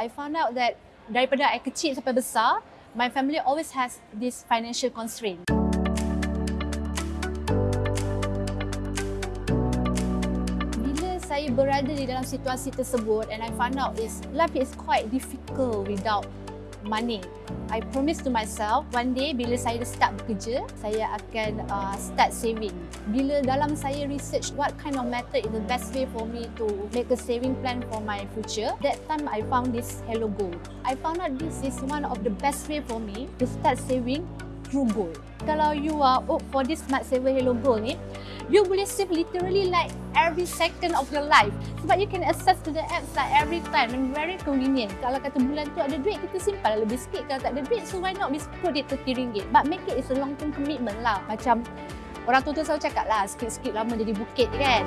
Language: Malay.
I found out that daripada I kecil sampai besar, my family always has this financial constraint. Bila saya berada di dalam situasi tersebut and I found out is life is quite difficult without money. I promise to myself one day bila saya start bekerja, saya akan uh, start saving. Bila dalam saya research what kind of method is the best way for me to make a saving plan for my future, that time I found this Hello Gold. I found out this is one of the best way for me to start saving through gold. Kalau you are opt for this Smart Saver Hello Gold ni, you boleh save literally like every second of your life. Sebab you can access to the apps like every time and very convenient. Kalau kata bulan tu ada duit, kita simpan lebih sikit. Kalau tak ada duit, so why not we put it to RM3? But make it is a long term commitment lah. Macam orang tua tu selalu cakap lah, sikit-sikit lama jadi bukit kan.